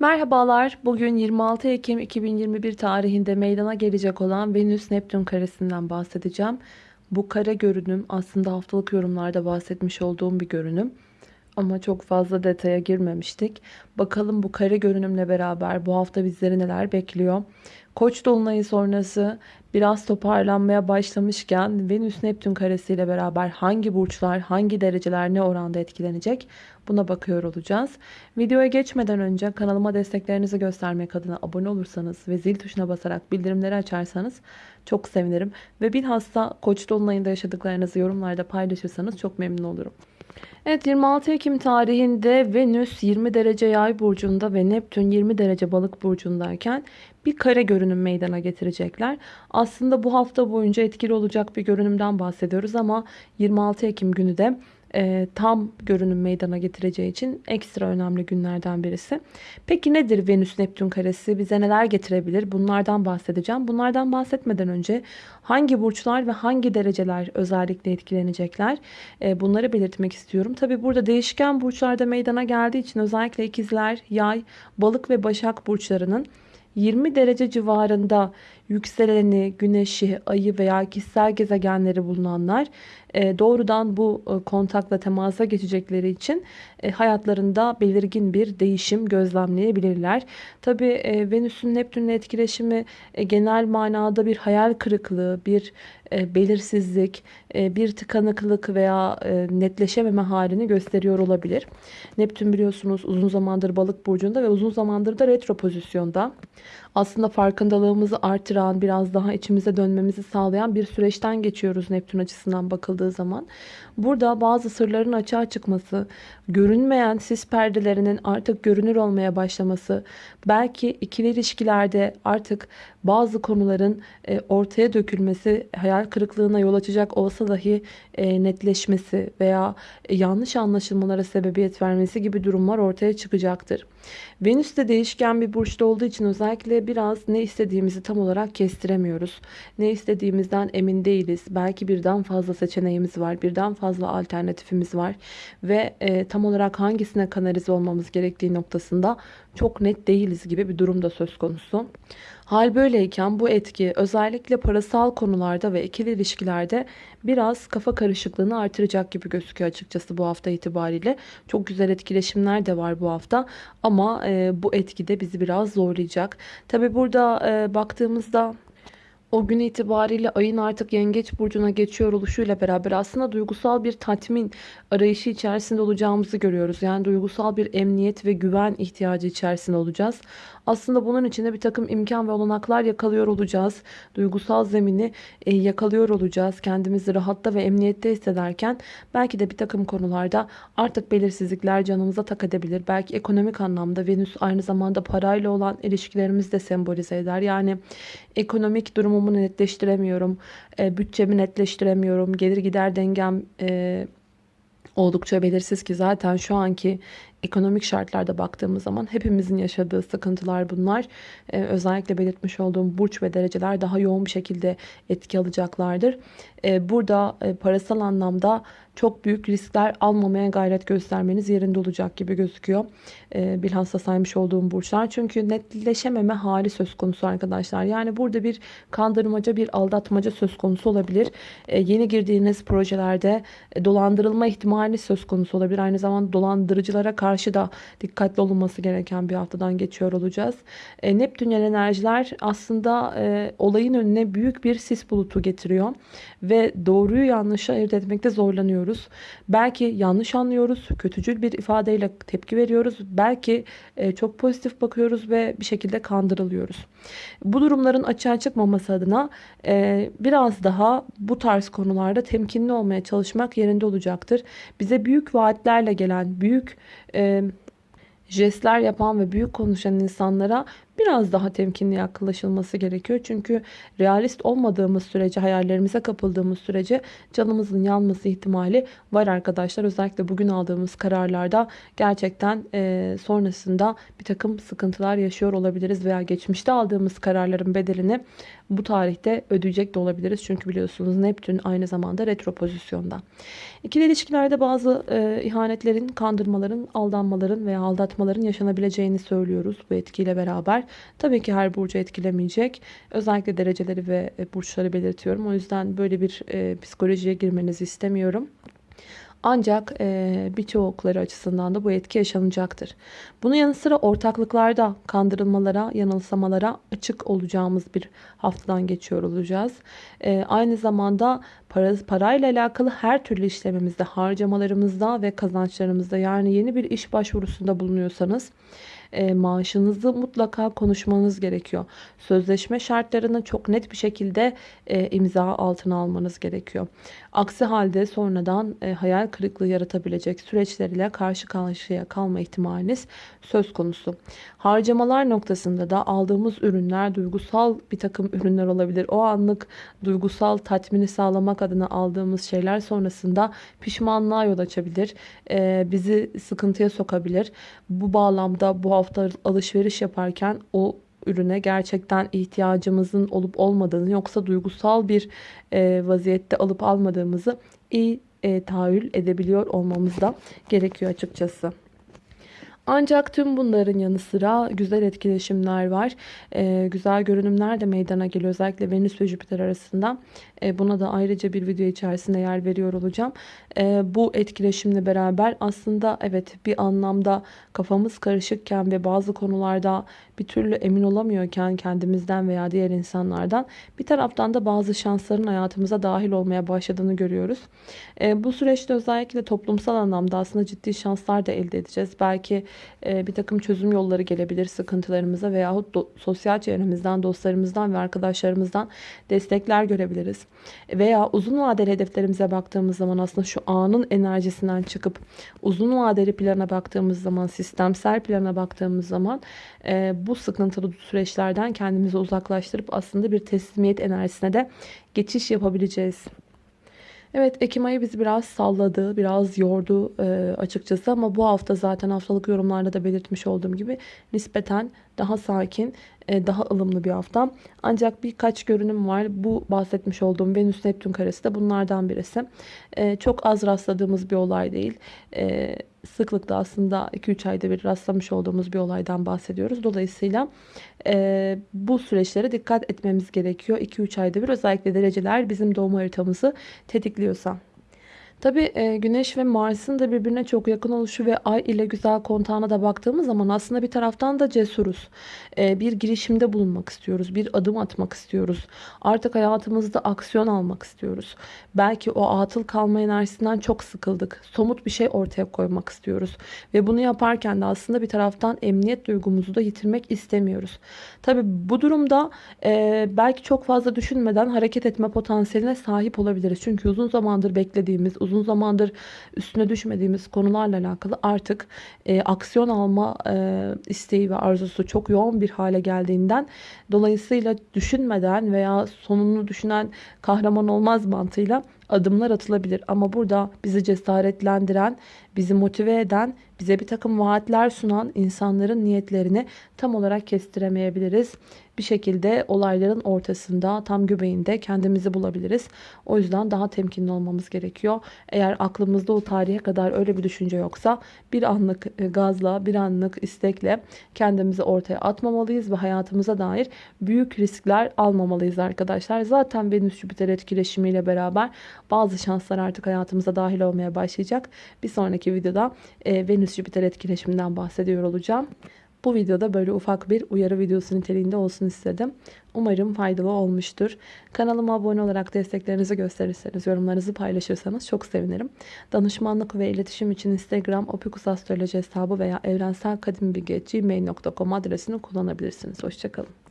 Merhabalar. Bugün 26 Ekim 2021 tarihinde meydana gelecek olan Venüs-Neptün karesinden bahsedeceğim. Bu kare görünüm aslında haftalık yorumlarda bahsetmiş olduğum bir görünüm. Ama çok fazla detaya girmemiştik. Bakalım bu kare görünümle beraber bu hafta bizleri neler bekliyor? Koç dolunayı sonrası biraz toparlanmaya başlamışken Venüs Neptün karesiyle beraber hangi burçlar, hangi dereceler ne oranda etkilenecek? Buna bakıyor olacağız. Videoya geçmeden önce kanalıma desteklerinizi göstermek adına abone olursanız ve zil tuşuna basarak bildirimleri açarsanız çok sevinirim. Ve bilhassa Koç dolunayında yaşadıklarınızı yorumlarda paylaşırsanız çok memnun olurum. Evet 26 Ekim tarihinde Venüs 20 derece yay burcunda ve Neptün 20 derece balık burcundayken bir kare görünüm meydana getirecekler. Aslında bu hafta boyunca etkili olacak bir görünümden bahsediyoruz ama 26 Ekim günü de e, tam görünüm meydana getireceği için ekstra önemli günlerden birisi. Peki nedir Venüs Neptün karesi? Bize neler getirebilir? Bunlardan bahsedeceğim. Bunlardan bahsetmeden önce hangi burçlar ve hangi dereceler özellikle etkilenecekler? E, bunları belirtmek istiyorum. Tabi burada değişken burçlarda meydana geldiği için özellikle ikizler, yay, balık ve başak burçlarının 20 derece civarında yükseleni, güneşi, ayı veya kişisel gezegenleri bulunanlar doğrudan bu e, kontakla temasa geçecekleri için e, hayatlarında belirgin bir değişim gözlemleyebilirler. Tabi Venüs'ün Neptün'le etkileşimi genel manada bir hayal kırıklığı, bir belirsizlik, bir tıkanıklık veya netleşememe halini gösteriyor olabilir. Neptün biliyorsunuz uzun zamandır balık burcunda ve uzun zamandır da retro pozisyonda. Aslında farkındalığımızı artıran, biraz daha içimize dönmemizi sağlayan bir süreçten geçiyoruz Neptün açısından bakıldığı zaman. Burada bazı sırların açığa çıkması, görünmeyen sis perdelerinin artık görünür olmaya başlaması, belki ikili ilişkilerde artık bazı konuların e, ortaya dökülmesi, hayal kırıklığına yol açacak olsa dahi e, netleşmesi veya yanlış anlaşılmalara sebebiyet vermesi gibi durumlar ortaya çıkacaktır. Venüs de değişken bir burçta olduğu için özellikle biraz ne istediğimizi tam olarak kestiremiyoruz. Ne istediğimizden emin değiliz. Belki birden fazla seçeneğimiz var, birden fazla alternatifimiz var ve tam olarak hangisine kanalize olmamız gerektiği noktasında çok net değiliz gibi bir durum da söz konusu. Hal böyleyken bu etki özellikle parasal konularda ve ikili ilişkilerde biraz kafa karışıklığını artıracak gibi gözüküyor açıkçası bu hafta itibariyle. Çok güzel etkileşimler de var bu hafta ama e, bu etki de bizi biraz zorlayacak. Tabi burada e, baktığımızda o gün itibariyle ayın artık yengeç burcuna geçiyor oluşuyla beraber aslında duygusal bir tatmin arayışı içerisinde olacağımızı görüyoruz. Yani duygusal bir emniyet ve güven ihtiyacı içerisinde olacağız. Aslında bunun içinde bir takım imkan ve olanaklar yakalıyor olacağız. Duygusal zemini e, yakalıyor olacağız. Kendimizi rahatta ve emniyette hissederken belki de bir takım konularda artık belirsizlikler canımıza tak edebilir. Belki ekonomik anlamda Venüs aynı zamanda parayla olan ilişkilerimizi de sembolize eder. Yani ekonomik durumumu netleştiremiyorum. E, bütçemi netleştiremiyorum. Gelir gider dengem e, oldukça belirsiz ki zaten şu anki ekonomik şartlarda baktığımız zaman hepimizin yaşadığı sıkıntılar bunlar. Ee, özellikle belirtmiş olduğum burç ve dereceler daha yoğun bir şekilde etki alacaklardır. Ee, burada e, parasal anlamda çok büyük riskler almamaya gayret göstermeniz yerinde olacak gibi gözüküyor. Ee, bilhassa saymış olduğum burçlar. Çünkü netleşememe hali söz konusu arkadaşlar. Yani burada bir kandırmaca, bir aldatmaca söz konusu olabilir. Ee, yeni girdiğiniz projelerde e, dolandırılma ihtimali söz konusu olabilir. Aynı zamanda dolandırıcılara karşı da dikkatli olunması gereken bir haftadan geçiyor olacağız. E, Neptünyel enerjiler aslında e, olayın önüne büyük bir sis bulutu getiriyor. Ve doğruyu yanlışı ayırt etmekte zorlanıyoruz. Belki yanlış anlıyoruz. Kötücül bir ifadeyle tepki veriyoruz. Belki e, çok pozitif bakıyoruz ve bir şekilde kandırılıyoruz. Bu durumların açığa çıkmaması adına e, biraz daha bu tarz konularda temkinli olmaya çalışmak yerinde olacaktır. Bize büyük vaatlerle gelen, büyük e, jestler yapan ve büyük konuşan insanlara biraz daha temkinli yaklaşılması gerekiyor. Çünkü realist olmadığımız sürece, hayallerimize kapıldığımız sürece canımızın yanması ihtimali var arkadaşlar. Özellikle bugün aldığımız kararlarda gerçekten e, sonrasında bir takım sıkıntılar yaşıyor olabiliriz veya geçmişte aldığımız kararların bedelini bu tarihte ödeyecek de olabiliriz. Çünkü biliyorsunuz Neptün aynı zamanda retro pozisyonda. İkili ilişkilerde bazı e, ihanetlerin, kandırmaların, aldanmaların veya aldatmaların yaşanabileceğini söylüyoruz bu etkiyle beraber. Tabii ki her burcu etkilemeyecek. Özellikle dereceleri ve e, burçları belirtiyorum. O yüzden böyle bir e, psikolojiye girmenizi istemiyorum. Ancak e, birçokları açısından da bu etki yaşanacaktır. Bunun yanı sıra ortaklıklarda kandırılmalara, yanılsamalara açık olacağımız bir haftadan geçiyor olacağız. E, aynı zamanda para, parayla alakalı her türlü işlemimizde, harcamalarımızda ve kazançlarımızda yani yeni bir iş başvurusunda bulunuyorsanız e, maaşınızı mutlaka konuşmanız gerekiyor. Sözleşme şartlarını çok net bir şekilde e, imza altına almanız gerekiyor. Aksi halde sonradan e, hayal kırıklığı yaratabilecek süreçlerle karşı karşıya kalma ihtimaliniz söz konusu. Harcamalar noktasında da aldığımız ürünler duygusal bir takım ürünler olabilir. O anlık duygusal tatmini sağlamak adına aldığımız şeyler sonrasında pişmanlığa yol açabilir. Bizi sıkıntıya sokabilir. Bu bağlamda bu hafta alışveriş yaparken o ürüne gerçekten ihtiyacımızın olup olmadığını yoksa duygusal bir e, vaziyette alıp almadığımızı iyi e, tahayyül edebiliyor olmamız da gerekiyor açıkçası. Ancak tüm bunların yanı sıra güzel etkileşimler var. Ee, güzel görünümler de meydana geliyor. Özellikle Venüs ve Jüpiter arasında. Ee, buna da ayrıca bir video içerisinde yer veriyor olacağım. Ee, bu etkileşimle beraber aslında evet bir anlamda kafamız karışıkken ve bazı konularda bir türlü emin olamıyorken kendimizden veya diğer insanlardan bir taraftan da bazı şansların hayatımıza dahil olmaya başladığını görüyoruz. Ee, bu süreçte özellikle toplumsal anlamda aslında ciddi şanslar da elde edeceğiz. Belki e, bir takım çözüm yolları gelebilir sıkıntılarımıza veyahut do, sosyal çevremizden, dostlarımızdan ve arkadaşlarımızdan destekler görebiliriz. Veya uzun vadeli hedeflerimize baktığımız zaman aslında şu anın enerjisinden çıkıp uzun vadeli plana baktığımız zaman, sistemsel plana baktığımız zaman e, bu sıkıntılı süreçlerden kendimizi uzaklaştırıp aslında bir teslimiyet enerjisine de geçiş yapabileceğiz. Evet Ekim ayı bizi biraz salladı, biraz yordu e, açıkçası ama bu hafta zaten haftalık yorumlarda da belirtmiş olduğum gibi nispeten daha sakin, e, daha ılımlı bir hafta. Ancak birkaç görünüm var. Bu bahsetmiş olduğum Venüs Neptün karesi de bunlardan birisi. E, çok az rastladığımız bir olay değil. E, sıklıkla aslında 2-3 ayda bir rastlamış olduğumuz bir olaydan bahsediyoruz. Dolayısıyla bu süreçlere dikkat etmemiz gerekiyor. 2-3 ayda bir özellikle dereceler bizim doğum haritamızı tetikliyorsa. Tabi e, Güneş ve Mars'ın da birbirine çok yakın oluşu ve Ay ile güzel kontağına da baktığımız zaman aslında bir taraftan da cesuruz. E, bir girişimde bulunmak istiyoruz. Bir adım atmak istiyoruz. Artık hayatımızda aksiyon almak istiyoruz. Belki o atıl kalma enerjisinden çok sıkıldık. Somut bir şey ortaya koymak istiyoruz. Ve bunu yaparken de aslında bir taraftan emniyet duygumuzu da yitirmek istemiyoruz. Tabi bu durumda e, belki çok fazla düşünmeden hareket etme potansiyeline sahip olabiliriz. Çünkü uzun zamandır beklediğimiz, uzun zamandır üstüne düşmediğimiz konularla alakalı artık e, aksiyon alma e, isteği ve arzusu çok yoğun bir hale geldiğinden dolayısıyla düşünmeden veya sonunu düşünen kahraman olmaz mantığıyla adımlar atılabilir. Ama burada bizi cesaretlendiren, bizi motive eden, bize bir takım vaatler sunan insanların niyetlerini tam olarak kestiremeyebiliriz. Bir şekilde olayların ortasında, tam göbeğinde kendimizi bulabiliriz. O yüzden daha temkinli olmamız gerekiyor. Eğer aklımızda o tarihe kadar öyle bir düşünce yoksa bir anlık e, gazla, bir anlık istekle kendimizi ortaya atmamalıyız ve hayatımıza dair büyük riskler almamalıyız arkadaşlar. Zaten Venüs-Jüpiter etkileşimiyle beraber bazı şanslar artık hayatımıza dahil olmaya başlayacak. Bir sonraki videoda e, Venüs-Jüpiter etkileşiminden bahsediyor olacağım. Bu videoda böyle ufak bir uyarı videosu niteliğinde olsun istedim. Umarım faydalı olmuştur. Kanalıma abone olarak desteklerinizi gösterirseniz, yorumlarınızı paylaşırsanız çok sevinirim. Danışmanlık ve iletişim için Instagram opikusastroloji hesabı veya evrenselkadimbilgi.gmail.com adresini kullanabilirsiniz. Hoşçakalın.